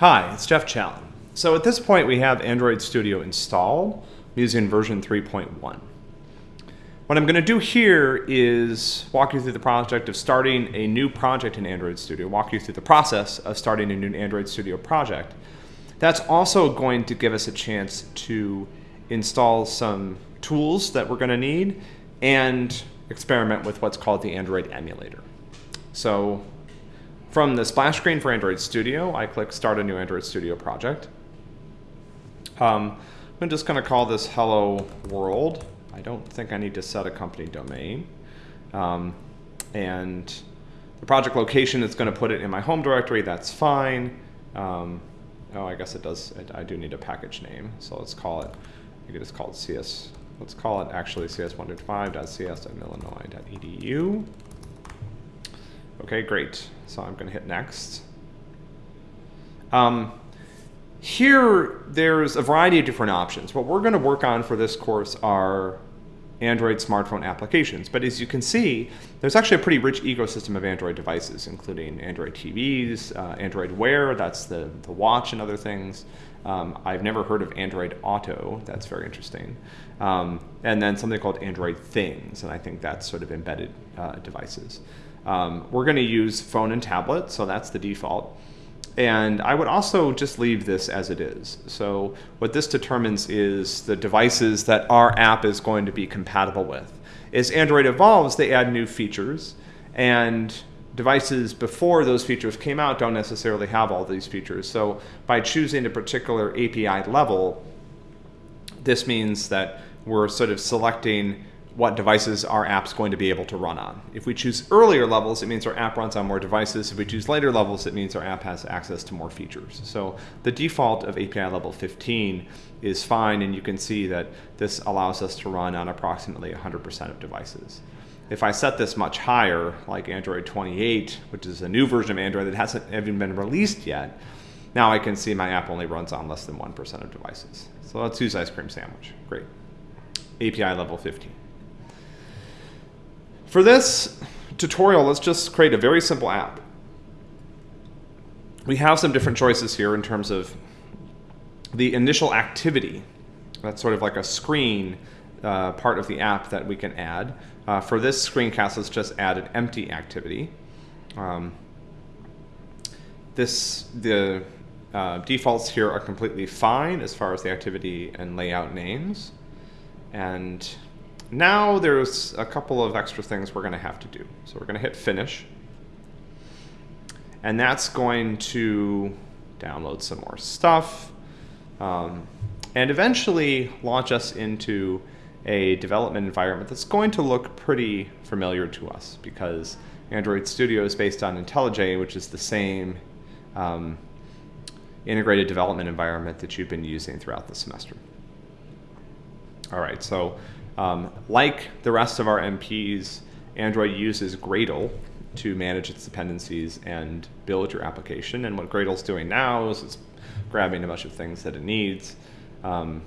Hi, it's Jeff Challen. So at this point we have Android Studio installed using version 3.1. What I'm going to do here is walk you through the project of starting a new project in Android Studio, walk you through the process of starting a new Android Studio project. That's also going to give us a chance to install some tools that we're going to need and experiment with what's called the Android emulator. So from the splash screen for Android Studio, I click Start a new Android Studio project. Um, I'm just going to call this Hello World. I don't think I need to set a company domain. Um, and the project location is going to put it in my home directory. That's fine. Um, oh, I guess it does. It, I do need a package name. So let's call it, I could just call it CS. Let's call it actually cs125.cs.illinois.edu. Okay, great. So I'm going to hit next. Um, here, there's a variety of different options. What we're going to work on for this course are Android smartphone applications. But as you can see, there's actually a pretty rich ecosystem of Android devices, including Android TVs, uh, Android Wear, that's the, the watch and other things. Um, I've never heard of Android Auto, that's very interesting. Um, and then something called Android Things, and I think that's sort of embedded uh, devices. Um, we're going to use phone and tablet, so that's the default. And I would also just leave this as it is. So what this determines is the devices that our app is going to be compatible with. As Android evolves, they add new features, and devices before those features came out don't necessarily have all these features. So by choosing a particular API level, this means that we're sort of selecting what devices our app's going to be able to run on. If we choose earlier levels, it means our app runs on more devices. If we choose later levels, it means our app has access to more features. So the default of API level 15 is fine, and you can see that this allows us to run on approximately 100% of devices. If I set this much higher, like Android 28, which is a new version of Android that hasn't even been released yet, now I can see my app only runs on less than 1% of devices. So let's use ice cream sandwich. Great. API level 15. For this tutorial, let's just create a very simple app. We have some different choices here in terms of the initial activity. That's sort of like a screen uh, part of the app that we can add. Uh, for this screencast, let's just add an empty activity. Um, this the uh, defaults here are completely fine as far as the activity and layout names. And now there's a couple of extra things we're going to have to do. So we're going to hit finish. And that's going to download some more stuff um, and eventually launch us into a development environment that's going to look pretty familiar to us because Android Studio is based on IntelliJ, which is the same um, integrated development environment that you've been using throughout the semester. All right, so um, like the rest of our MPs, Android uses Gradle to manage its dependencies and build your application. And what Gradle's doing now is it's grabbing a bunch of things that it needs. Um,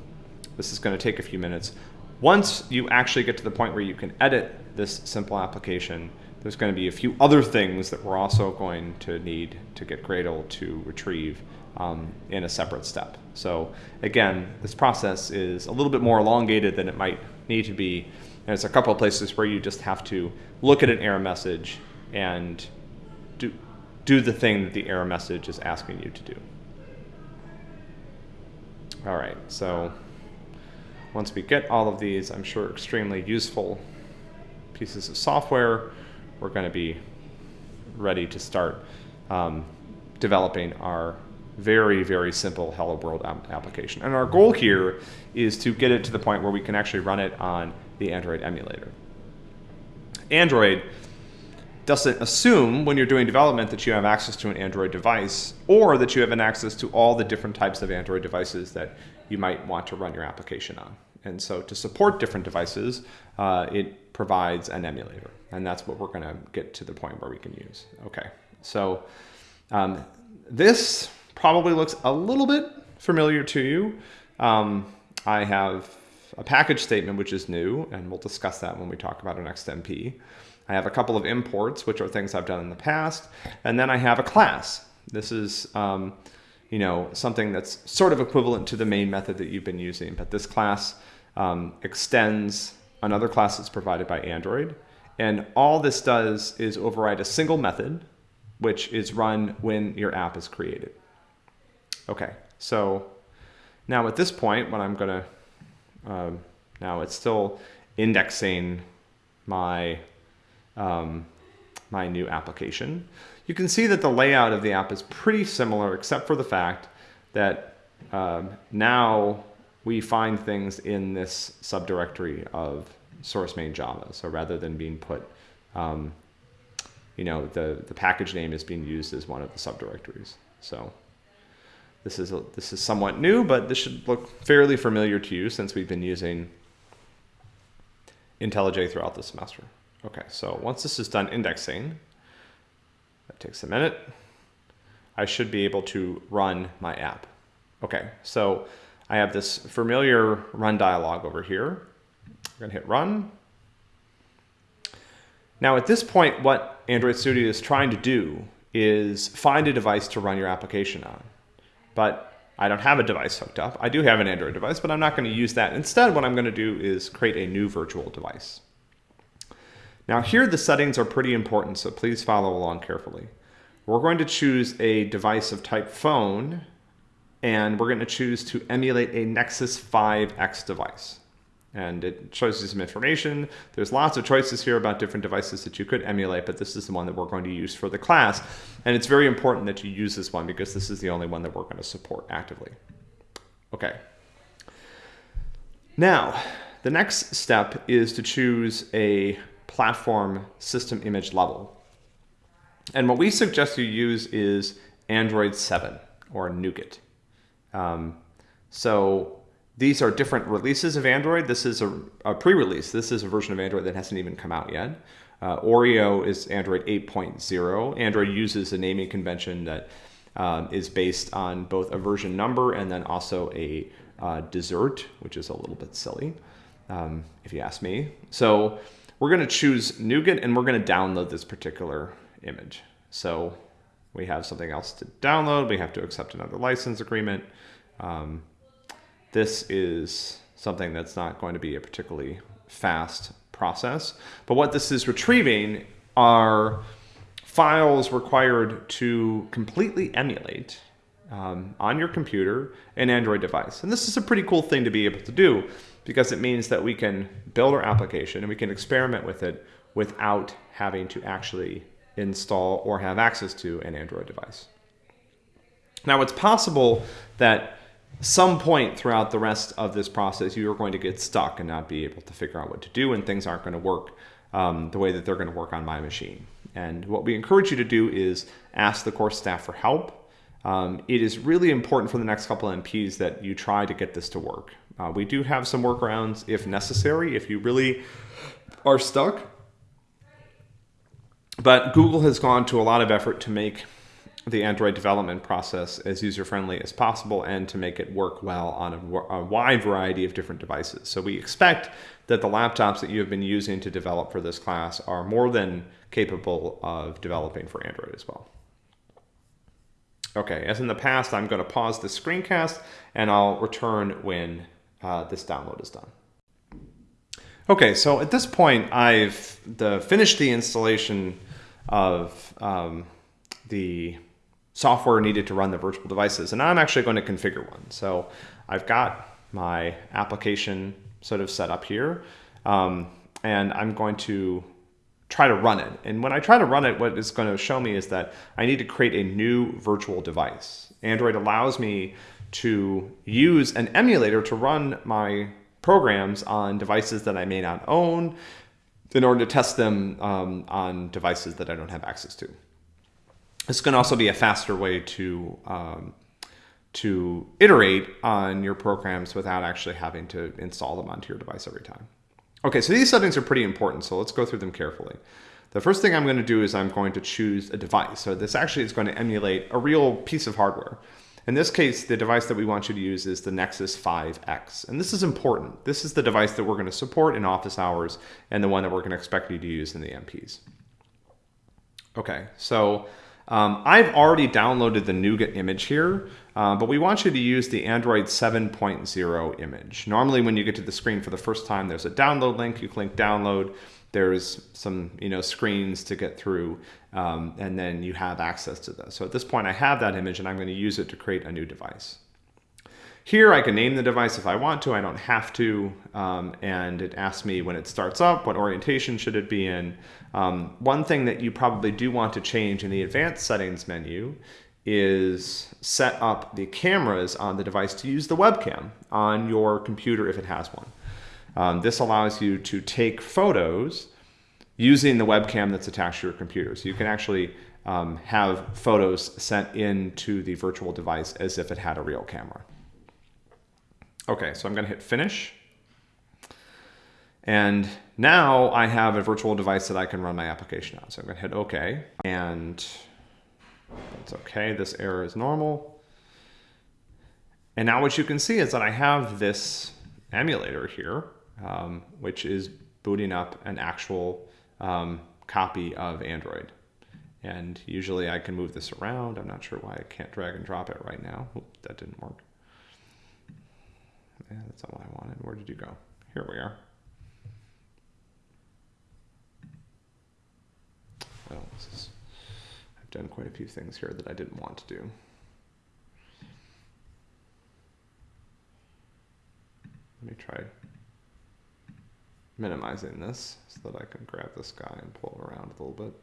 this is going to take a few minutes. Once you actually get to the point where you can edit this simple application, there's going to be a few other things that we're also going to need to get Gradle to retrieve um, in a separate step. So again, this process is a little bit more elongated than it might need to be. And there's a couple of places where you just have to look at an error message and do, do the thing that the error message is asking you to do. All right, so once we get all of these, I'm sure extremely useful pieces of software, we're going to be ready to start um, developing our very, very simple Hello World application. And our goal here is to get it to the point where we can actually run it on the Android emulator. Android doesn't assume when you're doing development that you have access to an Android device or that you have an access to all the different types of Android devices that you might want to run your application on. And so to support different devices, uh, it provides an emulator. And that's what we're going to get to the point where we can use. Okay, so um, this probably looks a little bit familiar to you. Um, I have a package statement, which is new, and we'll discuss that when we talk about our next MP. I have a couple of imports, which are things I've done in the past, and then I have a class. This is um, you know, something that's sort of equivalent to the main method that you've been using. But this class um, extends another class that's provided by Android. And all this does is override a single method, which is run when your app is created. Okay, so now at this point, what I'm gonna, um, now it's still indexing my, um, my new application. You can see that the layout of the app is pretty similar, except for the fact that um, now we find things in this subdirectory of source main Java. So rather than being put, um, you know, the, the package name is being used as one of the subdirectories. So this is, a, this is somewhat new, but this should look fairly familiar to you since we've been using IntelliJ throughout the semester. Okay, so once this is done indexing, that takes a minute, I should be able to run my app. Okay, so I have this familiar run dialog over here. I'm gonna hit run. Now at this point, what Android Studio is trying to do is find a device to run your application on. But I don't have a device hooked up. I do have an Android device, but I'm not going to use that. Instead, what I'm going to do is create a new virtual device. Now here the settings are pretty important, so please follow along carefully. We're going to choose a device of type phone and we're going to choose to emulate a Nexus 5X device. And it shows you some information. There's lots of choices here about different devices that you could emulate, but this is the one that we're going to use for the class. And it's very important that you use this one because this is the only one that we're going to support actively. Okay. Now, the next step is to choose a platform system image level. And what we suggest you use is Android 7 or Nougat. Um, so these are different releases of Android. This is a, a pre-release. This is a version of Android that hasn't even come out yet. Uh, Oreo is Android 8.0. Android uses a naming convention that um, is based on both a version number and then also a uh, dessert, which is a little bit silly, um, if you ask me. So we're going to choose Nougat and we're going to download this particular image. So we have something else to download. We have to accept another license agreement. Um, this is something that's not going to be a particularly fast process. But what this is retrieving are files required to completely emulate um, on your computer an Android device. And this is a pretty cool thing to be able to do because it means that we can build our application and we can experiment with it without having to actually install or have access to an Android device. Now it's possible that some point throughout the rest of this process you are going to get stuck and not be able to figure out what to do and things aren't going to work um, the way that they're going to work on my machine. And what we encourage you to do is ask the course staff for help. Um, it is really important for the next couple of MPs that you try to get this to work. Uh, we do have some workarounds if necessary, if you really are stuck. But Google has gone to a lot of effort to make the Android development process as user-friendly as possible and to make it work well on a, a, wide variety of different devices. So we expect that the laptops that you have been using to develop for this class are more than capable of developing for Android as well. Okay, as in the past, I'm going to pause the screencast and I'll return when uh, this download is done. Okay, so at this point, I've the, finished the installation of um, the software needed to run the virtual devices. And I'm actually going to configure one. So I've got my application sort of set up here. Um, and I'm going to try to run it. And when I try to run it, what it's going to show me is that I need to create a new virtual device. Android allows me to use an emulator to run my programs on devices that I may not own in order to test them um, on devices that I don't have access to. This can also be a faster way to um, to iterate on your programs without actually having to install them onto your device every time. Okay, so these settings are pretty important, so let's go through them carefully. The first thing I'm going to do is I'm going to choose a device. So this actually is going to emulate a real piece of hardware. In this case, the device that we want you to use is the Nexus 5X. And this is important. This is the device that we're going to support in office hours and the one that we're going to expect you to use in the MPs. Okay, so Um, I've already downloaded the Nougat image here, uh, but we want you to use the Android 7.0 image. Normally when you get to the screen for the first time, there's a download link, you click download, there's some you know screens to get through, um, and then you have access to this. So at this point I have that image and I'm going to use it to create a new device. Here I can name the device if I want to, I don't have to, um, and it asks me when it starts up, what orientation should it be in. Um, one thing that you probably do want to change in the advanced settings menu is set up the cameras on the device to use the webcam on your computer if it has one. Um, this allows you to take photos using the webcam that's attached to your computer. So you can actually um, have photos sent into the virtual device as if it had a real camera. Okay, so I'm going to hit finish. And now I have a virtual device that I can run my application on. So I'm going to hit OK. And that's OK. This error is normal. And now what you can see is that I have this emulator here, um, which is booting up an actual um, copy of Android. And usually I can move this around. I'm not sure why I can't drag and drop it right now. Oop, that didn't work. Yeah, that's all I wanted. Where did you go? Here we are. Oh, is, I've done quite a few things here that I didn't want to do. Let me try minimizing this so that I can grab this guy and pull it around a little bit.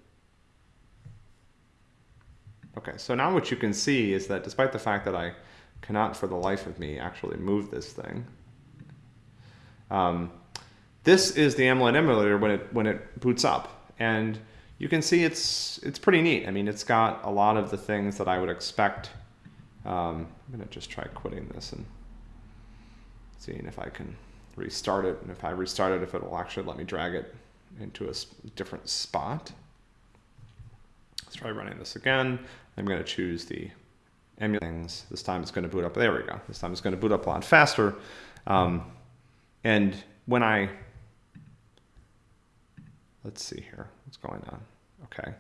Okay, so now what you can see is that despite the fact that I cannot for the life of me actually move this thing. Um, this is the Android emulator when it when it boots up, and you can see it's it's pretty neat. I mean, it's got a lot of the things that I would expect. Um, I'm gonna just try quitting this and seeing if I can restart it, and if I restart it, if it will actually let me drag it into a different spot. Let's try running this again. I'm going to choose the things. This time it's going to boot up. There we go. This time it's going to boot up a lot faster. Um, and when I, let's see here, what's going on? Okay.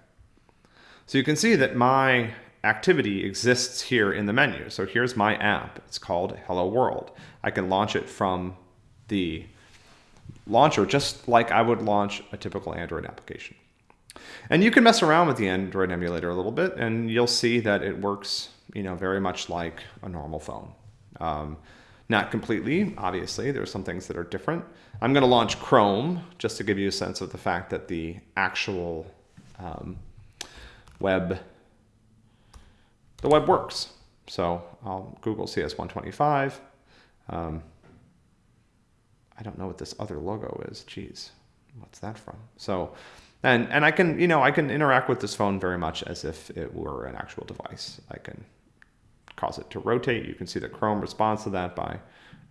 So you can see that my activity exists here in the menu. So here's my app. It's called Hello World. I can launch it from the launcher just like I would launch a typical Android application. And you can mess around with the Android emulator a little bit and you'll see that it works you know, very much like a normal phone. Um, not completely, obviously, there's some things that are different. I'm going to launch Chrome just to give you a sense of the fact that the actual um, web, the web works. So I'll Google CS125. Um, I don't know what this other logo is. Geez, what's that from? So, and and I can you know I can interact with this phone very much as if it were an actual device. I can cause it to rotate. You can see that Chrome responds to that by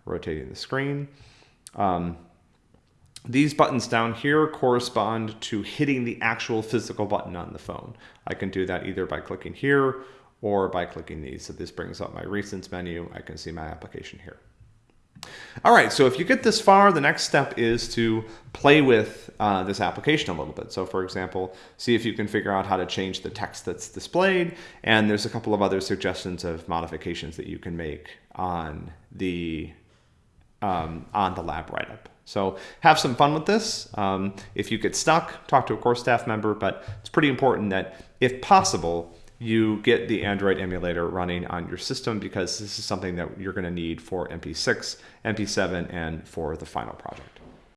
rotating the screen. Um, these buttons down here correspond to hitting the actual physical button on the phone. I can do that either by clicking here or by clicking these. So this brings up my recents menu. I can see my application here. All right, so if you get this far, the next step is to play with uh, this application a little bit. So for example, see if you can figure out how to change the text that's displayed. And there's a couple of other suggestions of modifications that you can make on the, um, on the lab write-up. So have some fun with this. Um, if you get stuck, talk to a course staff member, but it's pretty important that if possible, you get the Android emulator running on your system because this is something that you're going to need for MP6, MP7, and for the final project.